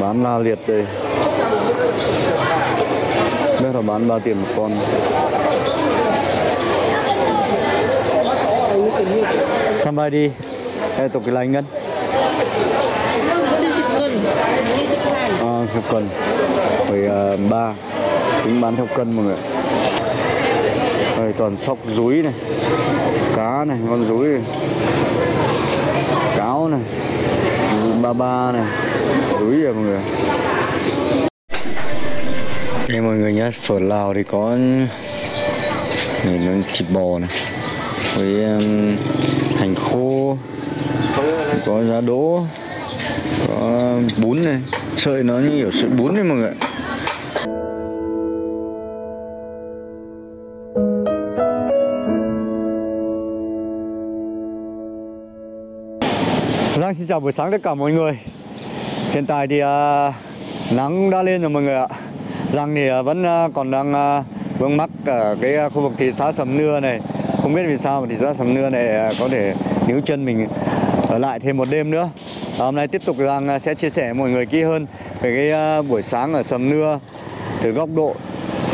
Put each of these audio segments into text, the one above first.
bán la liệt đây. Biết là bán 3 tiền một con. Sampai đi? Eh tục cái lành ngân. 40 cân 20 ngàn à, theo cân uh, 3 Tính bán theo cân mọi người. Đây toàn sóc rúi này. Cá này, con rúi này. Cáo này Ba ba này. Rúi rồi à, mọi người? Đây mọi người nhé Phở Lào thì có này, nó thịt bò này với um, hành khô có giá đỗ có bún này. Sợi nó như kiểu sợi bún đấy mọi người chào buổi sáng tất cả mọi người. Hiện tại thì uh, nắng đã lên rồi mọi người ạ. Giang thì uh, vẫn uh, còn đang uh, vướng mắc ở cái uh, khu vực thị xã Sầm Nưa này. Không biết vì sao mà thị xã Sầm Nưa này uh, có thể níu chân mình ở lại thêm một đêm nữa. À, Hôm nay tiếp tục Giang uh, sẽ chia sẻ với mọi người kỹ hơn về cái uh, buổi sáng ở Sầm Nưa. Từ góc độ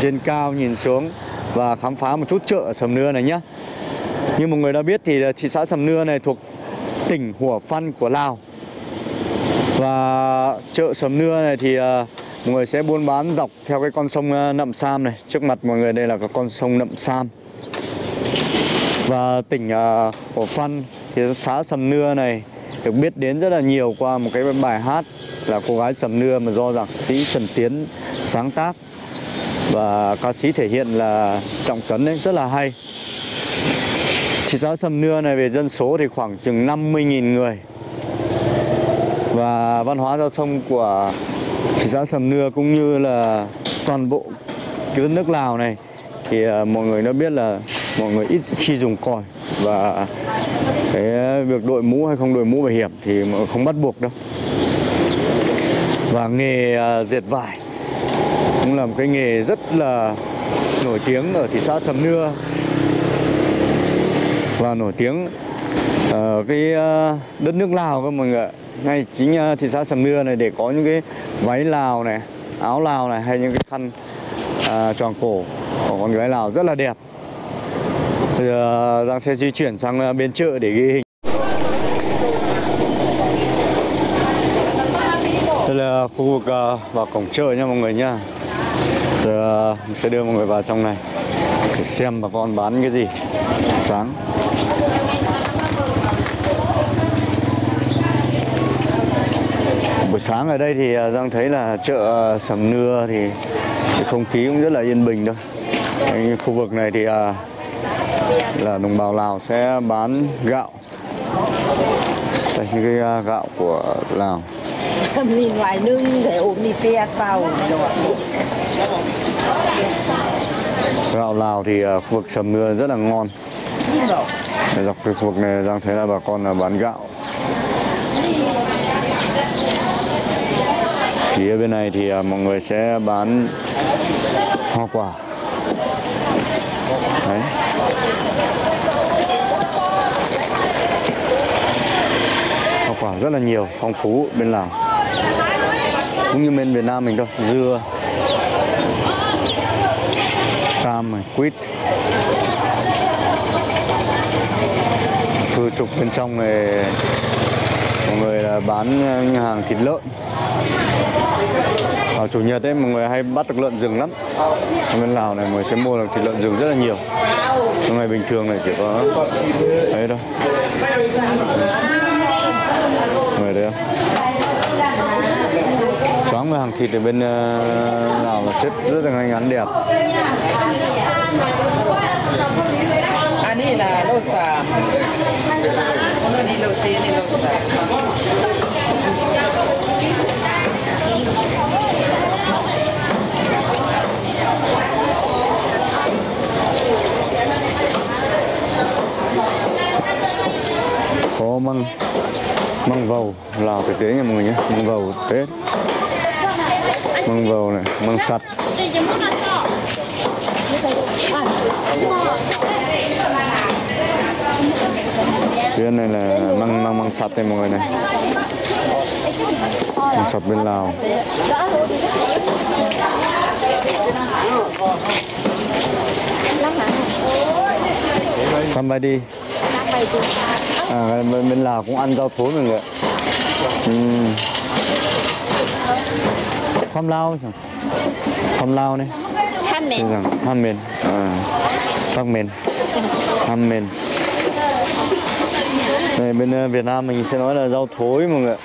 trên cao nhìn xuống và khám phá một chút chợ ở Sầm Nưa này nhé Như mọi người đã biết thì thị xã Sầm Nưa này thuộc tỉnh Hủa Phăn của Lào. Và chợ Sầm Nưa này thì ờ, mọi người sẽ buôn bán dọc theo cái con sông ờ, Nậm Sam này. Trước mặt mọi người đây là cái con sông Nậm Sam. Và tỉnh ờ, Hủa Phăn thì xã Sầm Nưa này được biết đến rất là nhiều qua một cái bài hát là cô gái Sầm Nưa mà do nhạc sĩ Trần Tiến sáng tác. Và ca sĩ thể hiện là Trọng Tấn ấy, rất là hay. Thị xã Sầm Nưa này về dân số thì khoảng chừng 50.000 người. Và văn hóa giao thông của thị xã Sầm Nưa cũng như là toàn bộ cái đất nước Lào này Thì à, mọi người đã biết là mọi người ít khi dùng còi. Và cái việc đội mũ hay không đội mũ bảo hiểm thì mọi người không bắt buộc đâu. Và nghề à, dệt vải cũng là một cái nghề rất là nổi tiếng ở thị xã Sầm Nưa và nổi tiếng ở cái ờ, đất nước Lào các mọi người ạ. ngay chính ờ, thị xã Sầm Nưa này để có những cái váy Lào này áo Lào này hay những cái khăn à, tròn cổ của con gái Lào rất là đẹp. Bây giờ Giang sẽ di chuyển sang bên chợ để ghi hình. Đây là khu vực vào cổng chợ nha mọi người nha. Giờ mình sẽ đưa mọi người vào trong này để xem bà con bán cái gì sáng buổi sáng ở đây thì à, Giang thấy là chợ à, Sầm Nưa thì không khí cũng rất là yên bình thôi. Khu vực này thì à, là đồng bào Lào sẽ bán gạo. Đây những cái gạo của Lào. Mì ngoài nương để ốm mì pe vào. Gạo Lào thì khu vực Sầm Nưa rất là ngon dọc cái khu vực này đang thấy là bà con là bán gạo. Phía bên này thì à, mọi người sẽ bán hoa quả. Đấy. Hoa quả rất là nhiều, phong phú bên Lào. Cũng như bên Việt Nam mình thôi, dưa, cam quýt. Phương trục bên trong này, mọi người là bán hàng thịt lợn. Vào chủ nhật ấy, mọi người hay bắt được lợn rừng lắm. Ở bên Lào này mọi người sẽ mua được thịt lợn rừng rất là nhiều. Trong ngày bình thường này chỉ có ấy thôi. Mọi người thấy không choáng về hàng thịt ở bên ờ, Lào là xếp rất là ngay ngắn đẹp. นนี้นะโลสามอันนี้โลสี่อันนี้โลสาม có măng măng vầu lào thực tế nha mọi người nhé măng vầu tết măng hàng này măng này là măng măng măng sạch đây mọi người này. Sập bên Lào. Somebody à bên, bên Lào cũng ăn rau thối mọi người ạ. Ừ. không lao sao Khom lao này? Thế rằng ham mền. À, phát mền. Ham mền. Đây bên ờ, Việt Nam mình sẽ nói là rau thối mọi người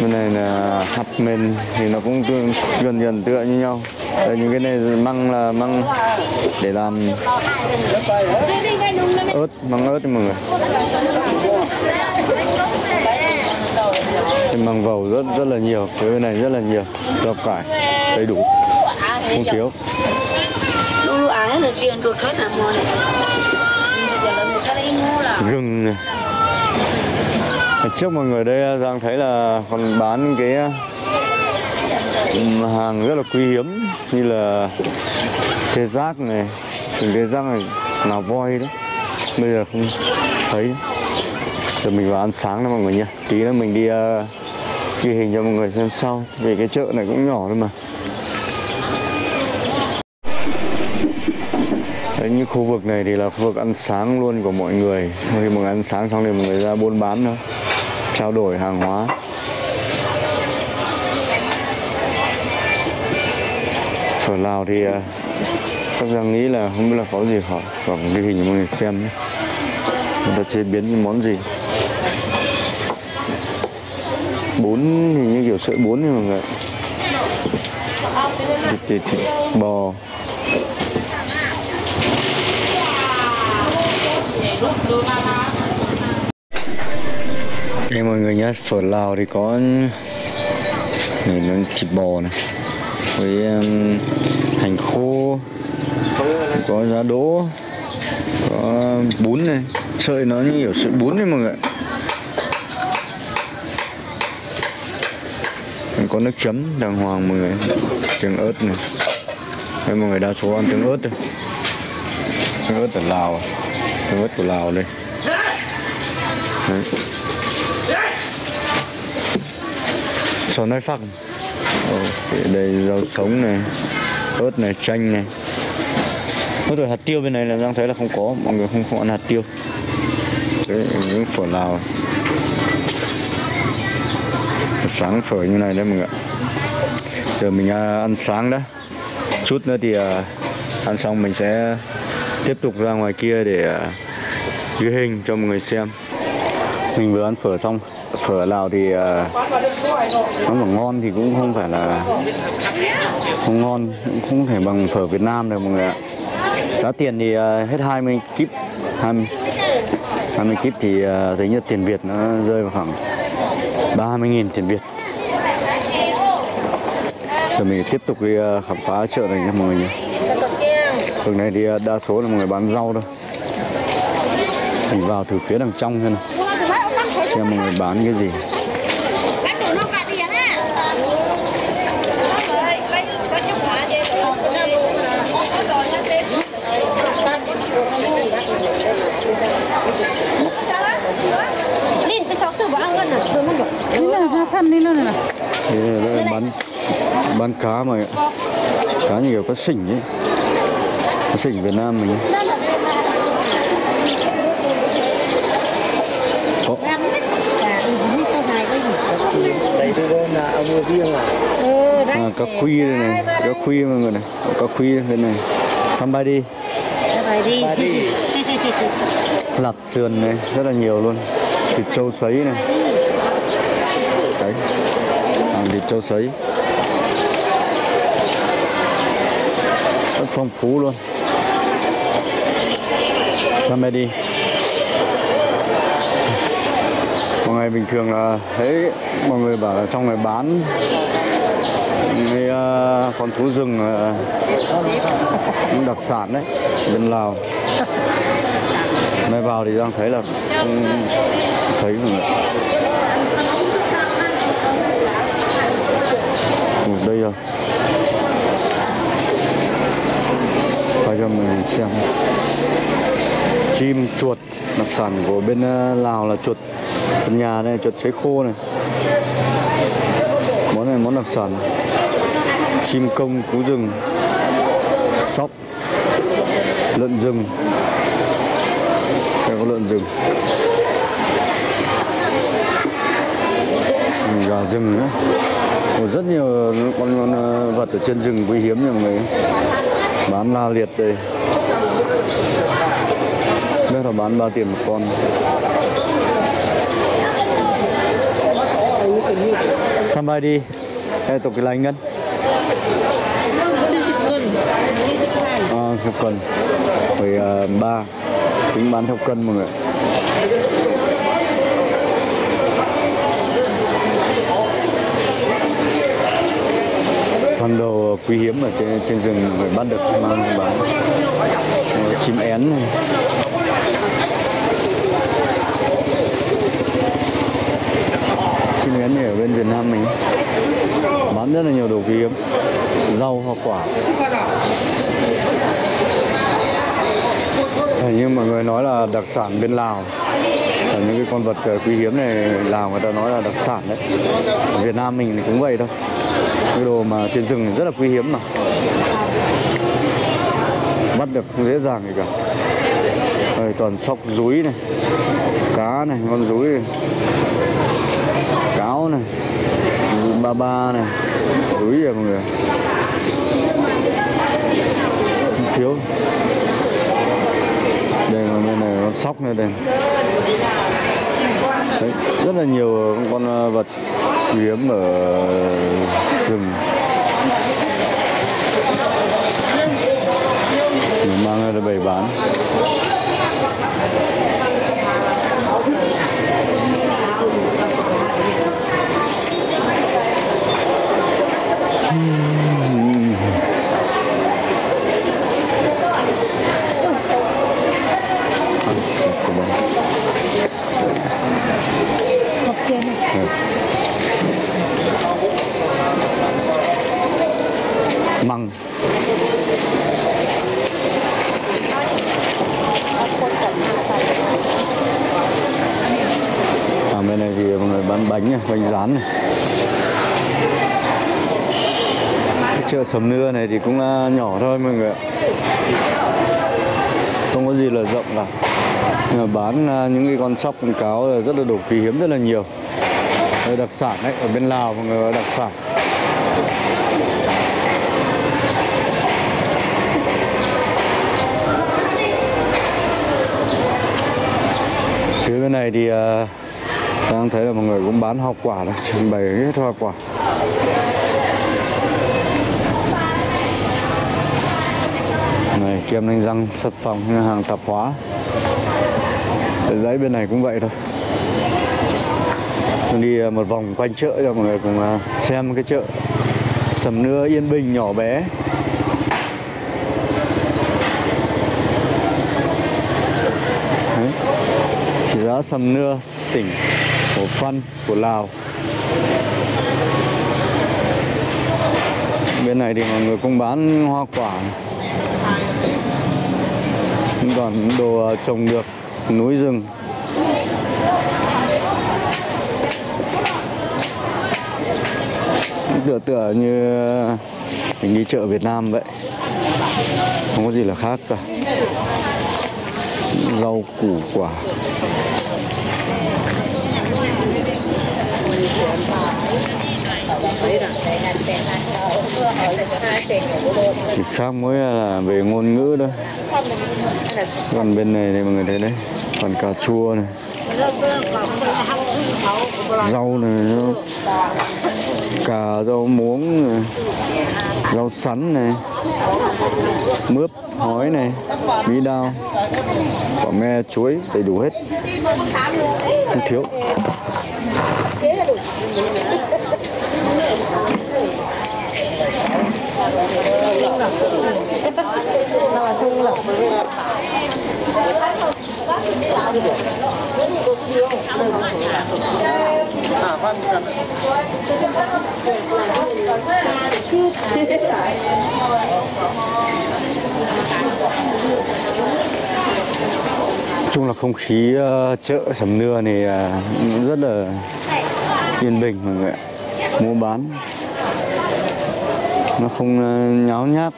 bên này là hạt mền thì nó cũng tương- gần gần tựa như nhau. Đây, những cái này măng là măng để làm ớt măng ớt mọi người Cái măng vầu rất rất là nhiều phía bên này rất là nhiều rau cải đầy đủ không thiếu. Là là này gừng này. Trước mọi người đây Giang thấy là còn bán cái ừm, hàng rất là quý hiếm như là tê giác này. Từng tê giác này ngà voi đó bây giờ không thấy giờ mình vào ăn sáng đó mọi người nhé, tí nữa mình đi uh, ghi hình cho mọi người xem sau. Vì cái chợ này cũng nhỏ thôi mà. Đấy, như khu vực này thì là khu vực ăn sáng luôn của mọi người. Khi mọi người ăn sáng xong thì mọi người ra buôn bán nữa trao đổi hàng hóa. Phở Lào thì uh, các giang nghĩ là không biết là có gì họ còn ghi hình cho mọi người xem nhé người ta chế biến những món gì bún thì như kiểu sợi bún như mọi người thịt, thịt, thịt bò. Đây mọi người nhé, phở Lào thì có này nó thịt bò này với um, hành khô có giá đỗ có um, bún này. Sợi nó như kiểu sợi bún đấy mọi người có nước chấm đàng hoàng mọi người. Tương ớt này. Đây mọi người đa số ăn tương ớt đây tương ớt ở Lào à? tương ớt của Lào đây. Đấy. Sò nói phắc Ồ, đây rau sống này ớt này chanh này. Ôi rồi hạt tiêu bên này là Giang thấy là không có mọi người không, không ăn hạt tiêu. Đấy những phở Lào sáng phở như này đấy mọi người ạ. Giờ mình à, ăn sáng đó, chút nữa thì à, ăn xong mình sẽ tiếp tục ra ngoài kia để à, ghi hình cho mọi người xem. Mình vừa ăn phở xong. Phở Lào thì nó mà ngon thì cũng không phải là không ngon cũng không thể bằng phở Việt Nam được mọi người ạ. Giá tiền thì à, hết 20 kíp 20, 20 kíp thì thấy như tiền Việt nó rơi vào khoảng 30.000 tiền Việt. Rồi mình tiếp tục đi ờ, khám phá chợ này nha mọi người nhé. Đường này thì đa số là mọi người bán rau thôi. Mình vào từ phía đằng trong xem này. Xem mọi người bán cái gì Linh cái sáu sự bỏ ăn gần à Đừng ăn được là ra đi luôn này Thế là đây là bán bán cá mà cá như kiểu cá sỉnh ấy cá sỉnh Việt Nam mình ấy. có Đây tôi là riêng à. cá khuy đây này cá khuy mọi người này cá khuy bên này somebody bay đi Bay đi. lạp sườn này rất là nhiều luôn thịt trâu sấy này. Đấy hàng thịt trâu sấy. Rất phong phú luôn. Somebody mọi ngày bình thường là thấy mọi người bảo là trong này bán cái uh, ờ, con thú rừng uh, đặc sản đấy bên Lào nay vào thì đang thấy là không thấy mọi người ừ, đây rồi. Quay cho mình xem. Chim chuột, đặc sản của bên ờ, Lào là chuột chuột nhà này, chuột sấy khô này. Món này món đặc sản. Chim công cú rừng, sóc, lợn rừng có lợn rừng. Gà rừng nữa. Ồ, rất nhiều con, ờ, vật ở trên rừng quý hiếm nha mọi người. Bán la liệt đây. Biết là bán bao tiền một con. Sampai đi? Eh tục cái lành ngân. À, theo cân Rồi ờ, ba Tính bán theo cân mọi người. Con đồ quý hiếm ở trên, trên rừng phải bắt được mang bán. Ờ, chim én này. Chim én này ở bên Việt Nam mình. Bán rất là nhiều đồ quý hiếm. Rau hoa quả. Hình như mọi người nói là đặc sản bên Lào. Ở những cái con vật ờ, quý hiếm này Lào người ta nói là đặc sản đấy. Ở Việt Nam mình thì cũng vậy thôi. Cái đồ mà trên rừng rất là quý hiếm mà. Bắt được không dễ dàng gì cả. Đây, toàn sóc rúi này cá này con rúi này cáo này rúi ba ba này rúi rồi mọi người. Thiếu đây con này con sóc này đây. Đấy, rất là nhiều con ờ, vật quý hiếm ở rừng. Mình mang ra để bày bán. Bên này thì mọi người bán bánh này, bánh rán này. Cái chợ sầm nưa này thì cũng nhỏ thôi mọi người ạ. Không có gì là rộng cả. Nhưng mà bán à, những cái con sóc con cáo là rất là đủ quý hiếm rất là nhiều. Đây đặc sản đấy ở bên Lào mọi người đặc sản. Phía bên này thì uh, Vâng, đang thấy là mọi người cũng bán hoa quả đấy trưng bày hết hoa quả. Này kem đánh răng sật phòng hàng tạp hóa. Để giấy bên này cũng vậy thôi. Đi à, một vòng quanh chợ cho mọi người cùng à, xem cái chợ. Sầm nưa yên bình nhỏ bé. Đấy. Thị Sầm Nưa, tỉnh phân của Lào. Bên này thì mọi người cũng bán hoa quả còn đồ ờ, trồng được núi rừng. Tựa tựa như ờ, mình đi chợ Việt Nam vậy. Không có gì là khác cả rau củ quả chỉ khác mới là về ngôn ngữ thôi còn bên này thì mọi người thấy đấy còn cà chua này rau này nó- cà rau muống này, rau sắn này mướp hói này bí đao quả me chuối đầy đủ hết. Không thiếu. Kết là sung là chung là không khí ờ, chợ sầm nưa này ờ, rất là yên bình mọi người ạ. Mua bán nó không ờ, nháo nhác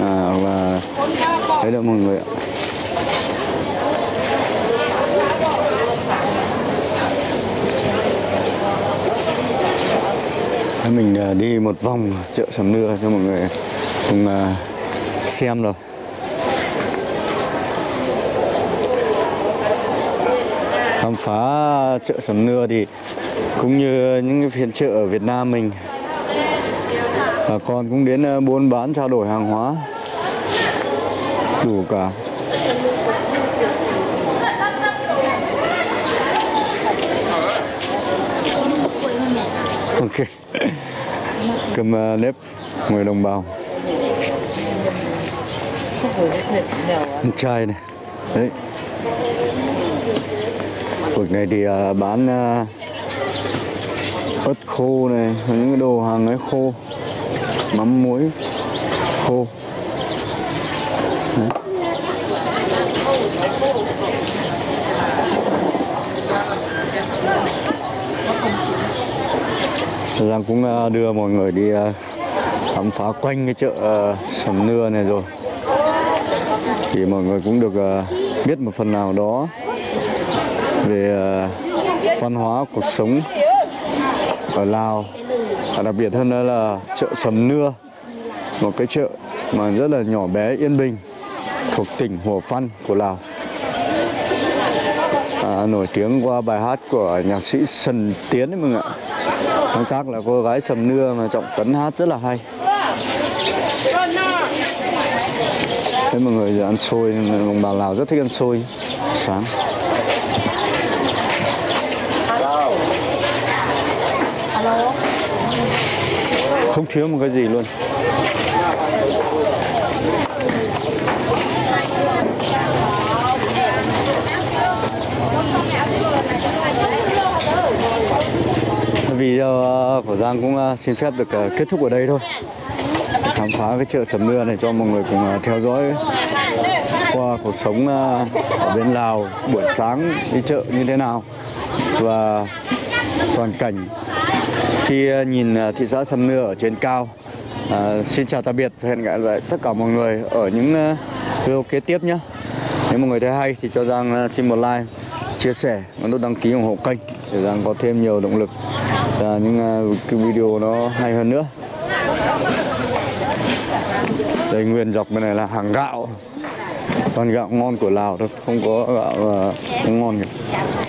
à, và thấy được mọi người ạ. Mình ờ, đi một vòng chợ sầm nưa cho mọi người cùng ờ, xem rồi. Khám phá chợ sầm nưa thì cũng như những cái phiên chợ ở Việt Nam mình bà con cũng đến ờ, buôn bán, trao đổi hàng hóa. Đủ cả. Ok. Cầm ờ, nếp người đồng bào. Chai trai này. Đấy. Vực này thì ờ, bán ớt khô này, những cái đồ hàng ấy khô mắm muối. Khô. Đấy. Giang cũng ờ, đưa mọi người đi ờ, khám phá quanh cái chợ ờ, sầm nưa này rồi. Thì mọi người cũng được biết một phần nào đó về văn hóa, cuộc sống ở Lào và đặc biệt hơn nữa là chợ Sầm Nưa một cái chợ mà rất là nhỏ bé yên bình thuộc tỉnh Hủa Phăn của Lào. À, nổi tiếng qua bài hát của nhạc sĩ Sần Tiến đấy mọi người ạ. Nói tác là cô gái Sầm Nưa mà Trọng Tấn hát rất là hay. Thế mọi người giờ ăn xôi, đồng bào Lào rất thích ăn xôi sáng. Không thiếu một cái gì luôn. Video của ờ, Giang cũng ờ, xin phép được ờ, kết thúc ở đây thôi khám phá cái chợ sầm nưa này cho mọi người cùng theo dõi qua cuộc sống ở bên Lào buổi sáng đi chợ như thế nào và toàn cảnh khi ờ, nhìn ờ, thị xã Sầm Nưa ở trên cao. À, xin chào tạm biệt và hẹn gặp lại tất cả mọi người ở những video kế tiếp nhé. Nếu mọi người thấy hay thì cho Giang xin một like, chia sẻ và nút đăng ký ủng hộ kênh để Giang có thêm nhiều động lực và những cái video nó hay hơn nữa. Đây nguyên dọc bên này là hàng gạo Toàn gạo ngon của Lào thôi Không có gạo uh, không ngon kìa